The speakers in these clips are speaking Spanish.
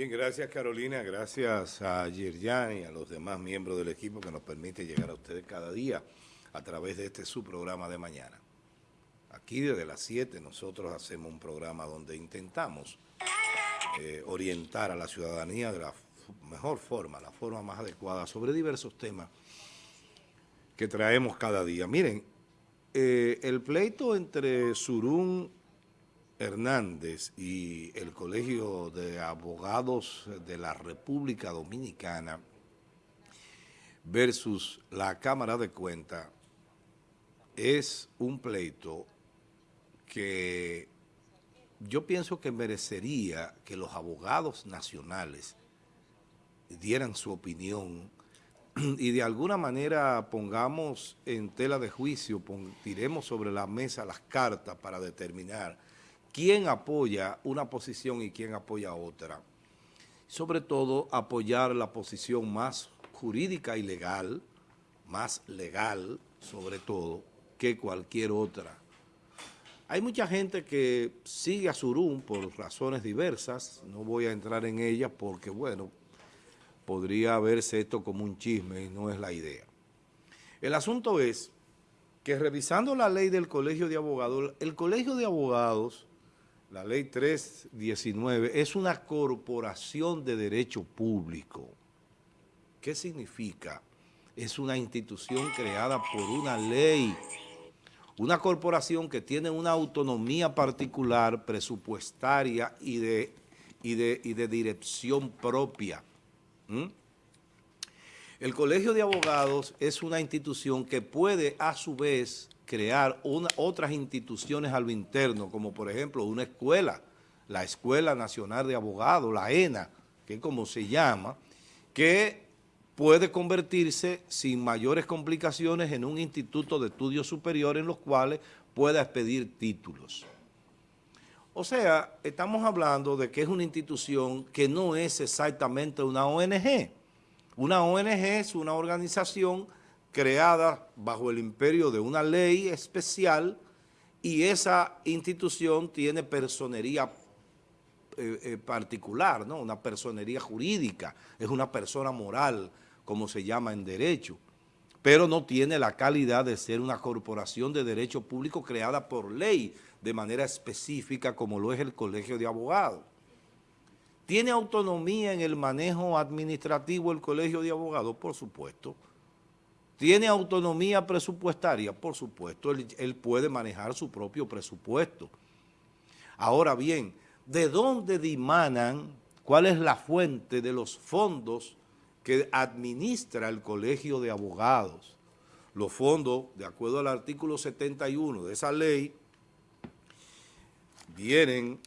Bien, gracias Carolina, gracias a Yerjan y a los demás miembros del equipo que nos permite llegar a ustedes cada día a través de este su programa de mañana. Aquí desde las 7 nosotros hacemos un programa donde intentamos eh, orientar a la ciudadanía de la mejor forma, la forma más adecuada sobre diversos temas que traemos cada día. Miren, eh, el pleito entre Surún Hernández y el Colegio de Abogados de la República Dominicana versus la Cámara de Cuentas es un pleito que yo pienso que merecería que los abogados nacionales dieran su opinión y de alguna manera pongamos en tela de juicio, tiremos sobre la mesa las cartas para determinar quién apoya una posición y quién apoya otra. Sobre todo, apoyar la posición más jurídica y legal, más legal, sobre todo, que cualquier otra. Hay mucha gente que sigue a Surún por razones diversas, no voy a entrar en ellas porque, bueno, podría verse esto como un chisme y no es la idea. El asunto es que revisando la ley del Colegio de Abogados, el Colegio de Abogados la ley 319 es una corporación de derecho público. ¿Qué significa? Es una institución creada por una ley, una corporación que tiene una autonomía particular, presupuestaria y de, y de, dirección propia. El Colegio de Abogados es una institución que puede a su vez crear otras instituciones a lo interno, como por ejemplo una escuela, la Escuela Nacional de Abogados, la ENA, que es como se llama, que puede convertirse sin mayores complicaciones en un instituto de estudios superiores en los cuales pueda expedir títulos. O sea, estamos hablando de que es una institución que no es exactamente una ONG. Una ONG es una organización creada bajo el imperio de una ley especial y esa institución tiene personería eh, eh, particular, ¿no? una personería jurídica, es una persona moral, como se llama en derecho, pero no tiene la calidad de ser una corporación de derecho público creada por ley de manera específica como lo es el Colegio de Abogados. ¿Tiene autonomía en el manejo administrativo el Colegio de Abogados? Por supuesto, ¿Tiene autonomía presupuestaria? Por supuesto, él, puede manejar su propio presupuesto. Ahora bien, ¿de dónde dimanan? ¿Cuál es la fuente de los fondos que administra el Colegio de Abogados? Los fondos, de acuerdo al artículo 71 de esa ley, vienen,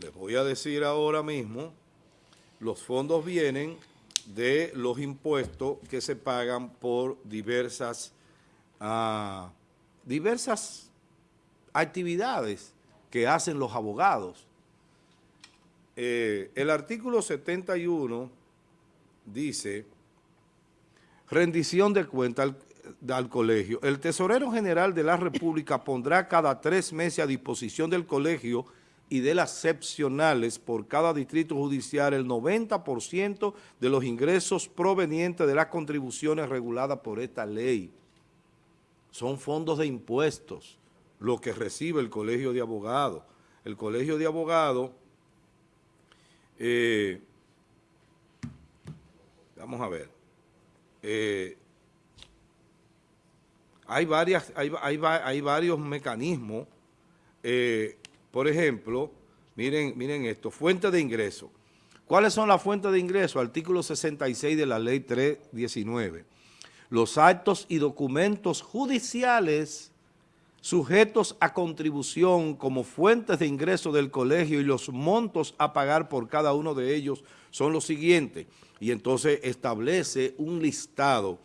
les voy a decir ahora mismo, los fondos vienen de los impuestos que se pagan por diversas, ah, diversas actividades que hacen los abogados. Eh, el artículo 71 dice, rendición de cuenta al, al, colegio. El tesorero general de la República pondrá cada tres meses a disposición del colegio y de las excepcionales por cada distrito judicial el 90% de los ingresos provenientes de las contribuciones reguladas por esta ley. Son fondos de impuestos lo que recibe el Colegio de Abogados. El Colegio de Abogados, eh, vamos a ver, eh, hay, varias, hay, hay, varios mecanismos eh, por ejemplo, miren, miren esto, fuente de ingreso. ¿Cuáles son las fuentes de ingreso? Artículo 66 de la ley 319. Los actos y documentos judiciales sujetos a contribución como fuentes de ingreso del colegio y los montos a pagar por cada uno de ellos son los siguientes. Y entonces establece un listado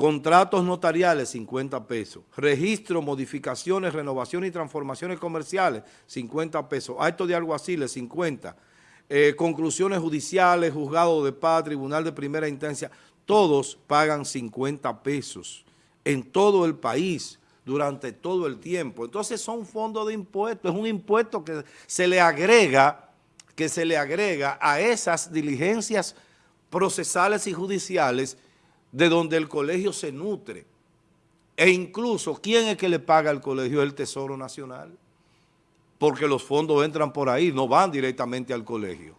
Contratos notariales, 50 pesos. Registro, modificaciones, renovaciones y transformaciones comerciales, 50 pesos. Acto de alguaciles, 50. Eh, conclusiones judiciales, juzgado de paz, tribunal de primera instancia, todos pagan 50 pesos en todo el país durante todo el tiempo. Entonces son fondos de impuestos, es un impuesto que se le agrega que se le agrega a esas diligencias procesales y judiciales de donde el colegio se nutre. E incluso, ¿quién es que le paga al colegio? El Tesoro Nacional. Porque los fondos entran por ahí, no van directamente al colegio.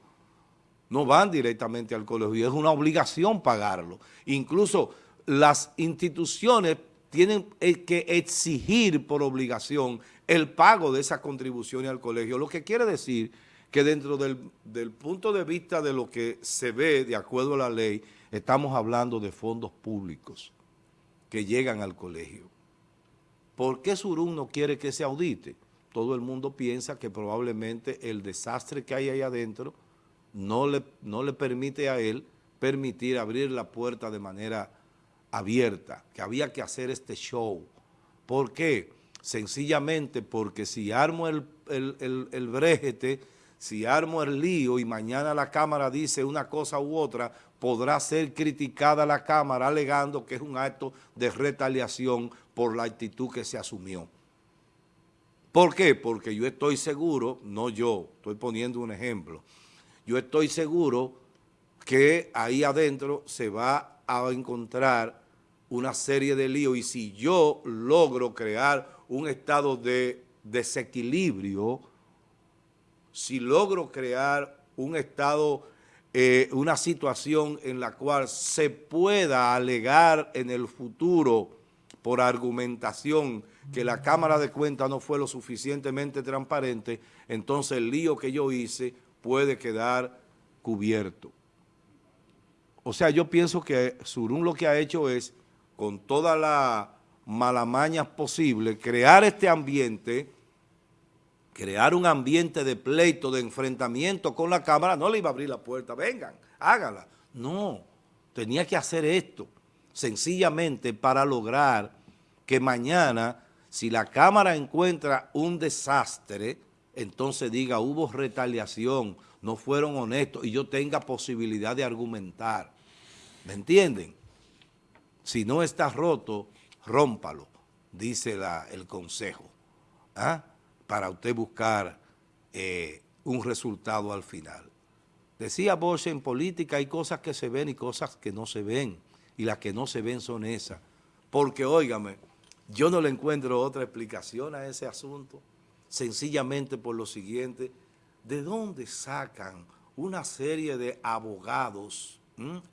No van directamente al colegio. Es una obligación pagarlo. Incluso las instituciones tienen eh, que exigir por obligación el pago de esas contribuciones al colegio, lo que quiere decir que dentro del, del, punto de vista de lo que se ve de acuerdo a la ley, estamos hablando de fondos públicos que llegan al colegio. ¿Por qué Surún no quiere que se audite? Todo el mundo piensa que probablemente el desastre que hay ahí adentro no le, no le permite a él permitir abrir la puerta de manera abierta, que había que hacer este show. ¿Por qué? Sencillamente porque si armo el, el, el, brejete, si armo el lío y mañana la Cámara dice una cosa u otra, podrá ser criticada la Cámara alegando que es un acto de retaliación por la actitud que se asumió. ¿Por qué? Porque yo estoy seguro, no yo, estoy poniendo un ejemplo, yo estoy seguro que ahí adentro se va a encontrar una serie de líos y si yo logro crear un estado de desequilibrio, si logro crear un estado, eh, una situación en la cual se pueda alegar en el futuro por argumentación que la Cámara de Cuentas no fue lo suficientemente transparente, entonces el lío que yo hice puede quedar cubierto. O sea, yo pienso que Surún lo que ha hecho es con todas las malamañas posibles, crear este ambiente, crear un ambiente de pleito, de enfrentamiento con la Cámara, no le iba a abrir la puerta, vengan, hágala. No, tenía que hacer esto, sencillamente para lograr que mañana, si la Cámara encuentra un desastre, entonces diga, hubo retaliación, no fueron honestos, y yo tenga posibilidad de argumentar. ¿Me entienden? Si no está roto, rómpalo, dice el consejo, ¿ah? Para usted buscar eh, un resultado al final. Decía Bosch, en política hay cosas que se ven y cosas que no se ven, y las que no se ven son esas. Porque, óigame, yo no le encuentro otra explicación a ese asunto, sencillamente por lo siguiente, ¿de dónde sacan una serie de abogados,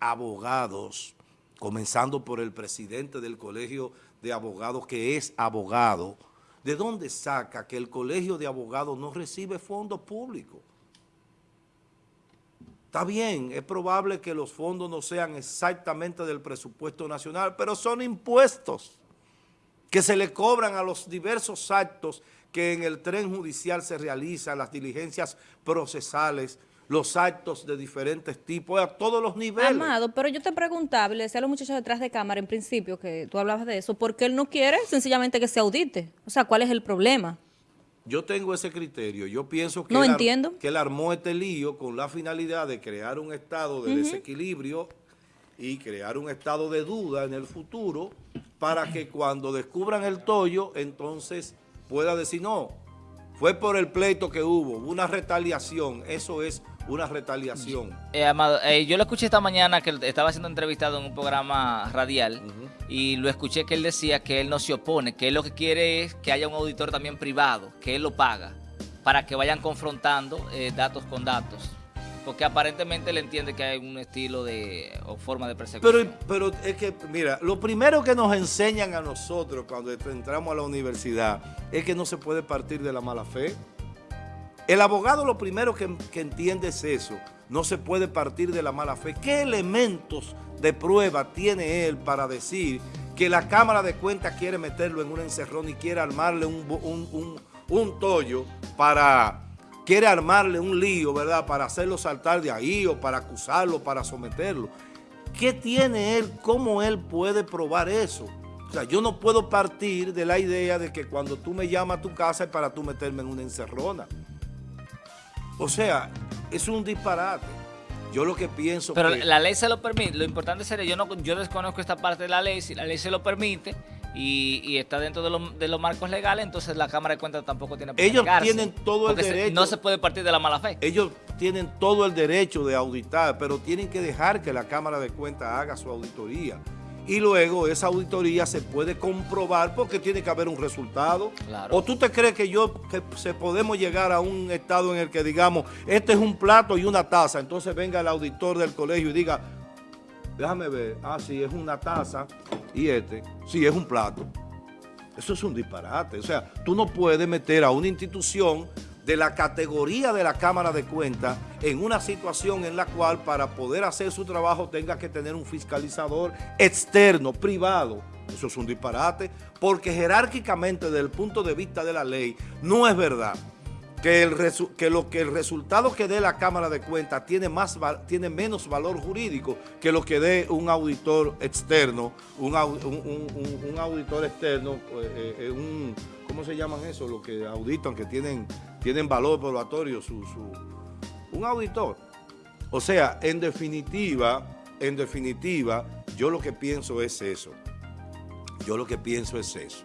abogados, comenzando por el presidente del Colegio de Abogados, que es abogado, ¿de dónde saca que el Colegio de Abogados no recibe fondos públicos? Está bien, es probable que los fondos no sean exactamente del presupuesto nacional, pero son impuestos que se le cobran a los diversos actos que en el tren judicial se realizan, las diligencias procesales, los actos de diferentes tipos, a todos los niveles. Amado, pero yo te preguntaba, le decía a los muchachos detrás de cámara en principio, que tú hablabas de eso, ¿por qué él no quiere sencillamente que se audite? O sea, ¿cuál es el problema? Yo tengo ese criterio. Yo pienso que, no él, entiendo. que él armó este lío con la finalidad de crear un estado de desequilibrio y crear un estado de duda en el futuro para que cuando descubran el tollo, entonces pueda decir, no, fue por el pleito que hubo, una retaliación, eso es una retaliación. Eh, Amado, eh, yo lo escuché esta mañana que estaba siendo entrevistado en un programa radial y lo escuché que él decía que él no se opone, que él lo que quiere es que haya un auditor también privado, que él lo paga, para que vayan confrontando eh, datos con datos. Porque aparentemente él entiende que hay un estilo de o forma de persecución. Pero, pero es que, mira, lo primero que nos enseñan a nosotros cuando entramos a la universidad es que no se puede partir de la mala fe. El abogado lo primero que, entiende es eso, no se puede partir de la mala fe. ¿Qué elementos de prueba tiene él para decir que la Cámara de Cuentas quiere meterlo en un encerrón y quiere armarle un, un, un, tollo para... Quiere armarle un lío, ¿verdad? Para hacerlo saltar de ahí o para acusarlo, para someterlo. ¿Qué tiene él? ¿Cómo él puede probar eso? O sea, yo no puedo partir de la idea de que cuando tú me llamas a tu casa es para tú meterme en una encerrona. O sea, es un disparate. Yo lo que pienso Pero la ley se lo permite. Lo importante sería, yo no yo desconozco esta parte de la ley, si la ley se lo permite y, está dentro de, los marcos legales, entonces la Cámara de Cuentas tampoco tiene por Ellos tienen todo el derecho. No se puede partir de la mala fe. Ellos tienen todo el derecho de auditar, pero tienen que dejar que la Cámara de Cuentas haga su auditoría. Y luego esa auditoría se puede comprobar porque tiene que haber un resultado. Claro. ¿O tú te crees que yo que se podemos llegar a un estado en el que digamos, este es un plato y una taza, entonces venga el auditor del colegio y diga, déjame ver, ah, sí, es una taza y este, sí, es un plato. Eso es un disparate. O sea, tú no puedes meter a una institución de la categoría de la Cámara de Cuentas en una situación en la cual para poder hacer su trabajo tenga que tener un fiscalizador externo, privado. Eso es un disparate, porque jerárquicamente desde el punto de vista de la ley no es verdad que, el que, lo, que el resultado que dé la Cámara de Cuentas tiene, más, tiene menos valor jurídico que lo que dé un auditor externo, un, un, un, auditor externo, eh, eh, un, ¿cómo se llaman eso? Los que auditan, que tienen, tienen valor probatorio, su, su, un auditor. O sea, en definitiva, en definitiva, yo lo que pienso es eso. Yo lo que pienso es eso.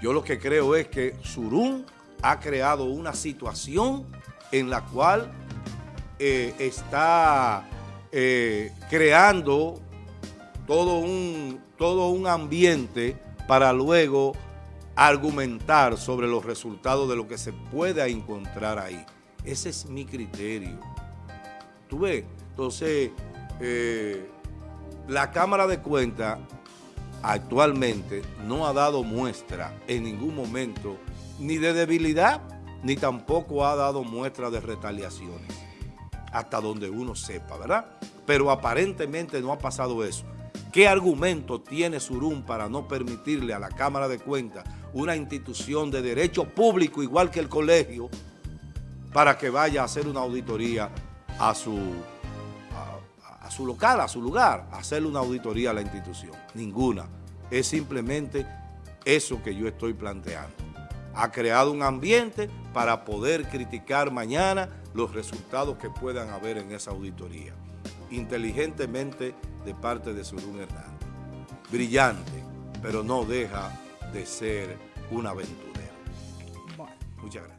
Yo lo que creo es que Surún ha creado una situación en la cual eh, está eh, creando todo un, todo un ambiente para luego argumentar sobre los resultados de lo que se pueda encontrar ahí. Ese es mi criterio. ¿Tú ves? Entonces, eh, la Cámara de Cuentas actualmente no ha dado muestra en ningún momento ni de debilidad, ni tampoco ha dado muestra de retaliaciones, hasta donde uno sepa, ¿verdad? Pero aparentemente no ha pasado eso. ¿Qué argumento tiene Surún para no permitirle a la Cámara de Cuentas, una institución de derecho público igual que el colegio, para que vaya a hacer una auditoría a su, a, a su local, a su lugar, a hacerle una auditoría a la institución? Ninguna. Es simplemente eso que yo estoy planteando ha creado un ambiente para poder criticar mañana los resultados que puedan haber en esa auditoría. Inteligentemente de parte de Surún Hernández. Brillante, pero no deja de ser un aventurero. Muchas gracias.